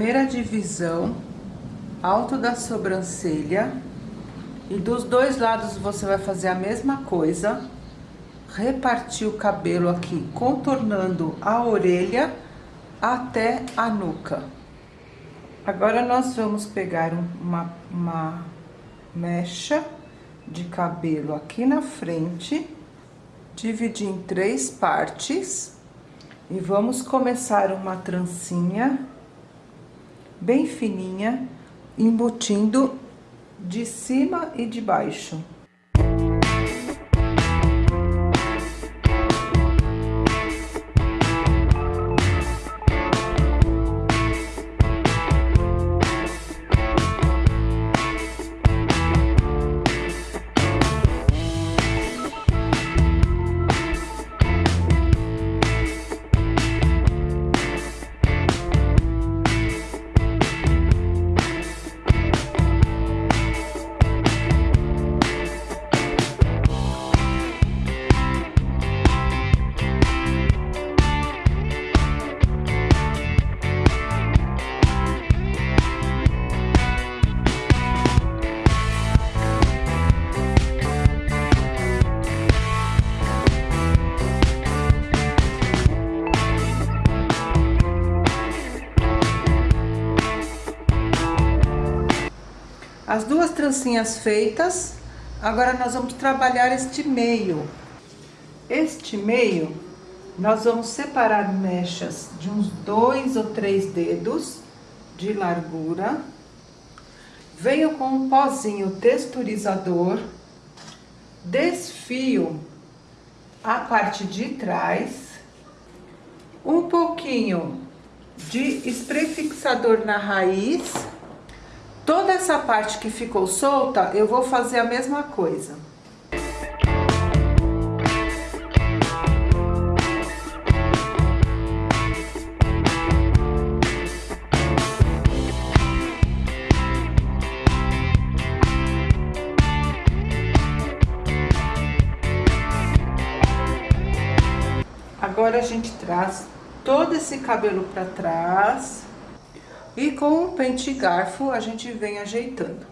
primeira divisão, alto da sobrancelha. E dos dois lados você vai fazer a mesma coisa. Repartir o cabelo aqui, contornando a orelha até a nuca. Agora, nós vamos pegar uma, uma mecha de cabelo aqui na frente, dividir em três partes e vamos começar uma trancinha bem fininha, embutindo de cima e de baixo. As duas trancinhas feitas, agora nós vamos trabalhar este meio. Este meio, nós vamos separar mechas de uns dois ou três dedos de largura. Venho com um pozinho texturizador, desfio a parte de trás, um pouquinho de spray fixador na raiz Toda essa parte que ficou solta, eu vou fazer a mesma coisa. Agora a gente traz todo esse cabelo para trás. E com o pente garfo a gente vem ajeitando.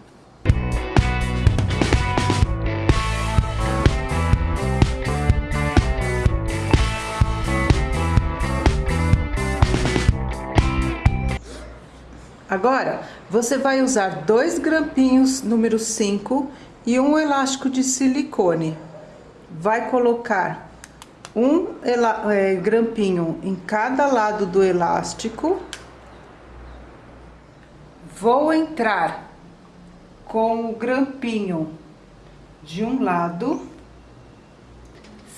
Agora, você vai usar dois grampinhos número 5 e um elástico de silicone. Vai colocar um é, grampinho em cada lado do elástico Vou entrar com o grampinho de um lado,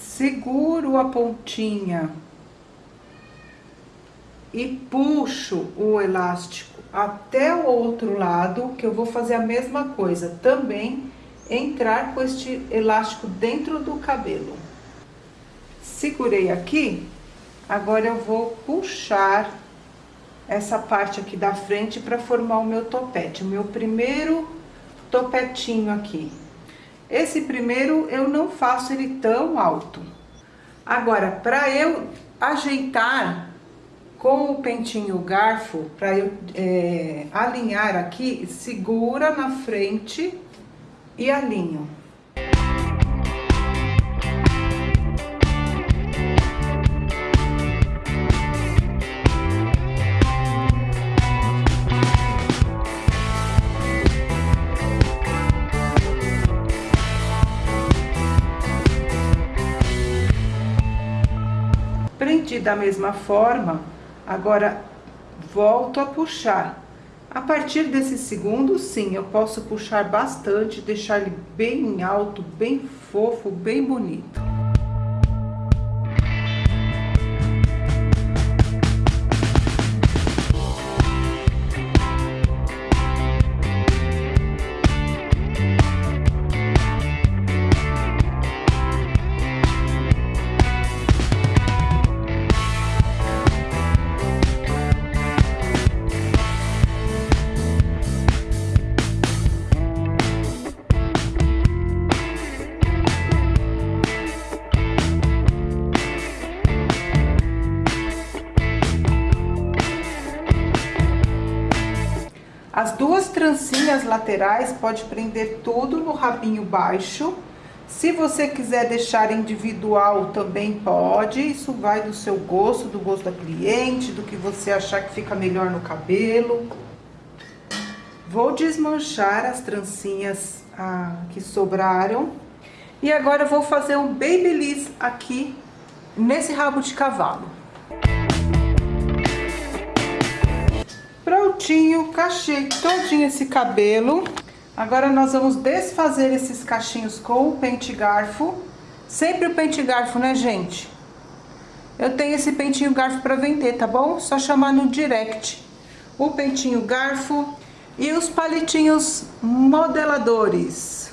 seguro a pontinha e puxo o elástico até o outro lado, que eu vou fazer a mesma coisa, também entrar com este elástico dentro do cabelo. Segurei aqui, agora eu vou puxar essa parte aqui da frente para formar o meu topete, o meu primeiro topetinho aqui. Esse primeiro eu não faço ele tão alto. Agora, para eu ajeitar com o pentinho garfo, para eu é, alinhar aqui, segura na frente e alinho. Da mesma forma, agora volto a puxar. A partir desse segundo, sim, eu posso puxar bastante, deixar ele bem alto, bem fofo, bem bonito. Trancinhas laterais, pode prender tudo no rabinho baixo. Se você quiser deixar individual, também pode. Isso vai do seu gosto, do gosto da cliente, do que você achar que fica melhor no cabelo. Vou desmanchar as trancinhas ah, que sobraram. E agora eu vou fazer um babyliss aqui nesse rabo de cavalo. Prontinho, cachei todinho esse cabelo. Agora nós vamos desfazer esses cachinhos com o pente garfo. Sempre o pente garfo, né, gente? Eu tenho esse pentinho garfo para vender, tá bom? Só chamar no direct. O pentinho garfo e os palitinhos modeladores.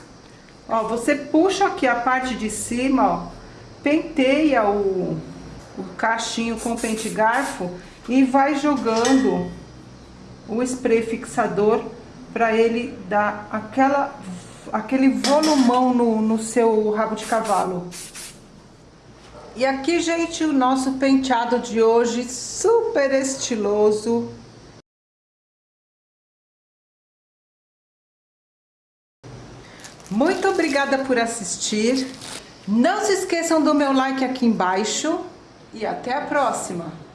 Ó, você puxa aqui a parte de cima, ó, penteia o, o cachinho com o pente garfo e vai jogando o spray fixador para ele dar aquela, aquele volumão no, no seu rabo de cavalo. E aqui, gente, o nosso penteado de hoje, super estiloso. Muito obrigada por assistir. Não se esqueçam do meu like aqui embaixo. E até a próxima!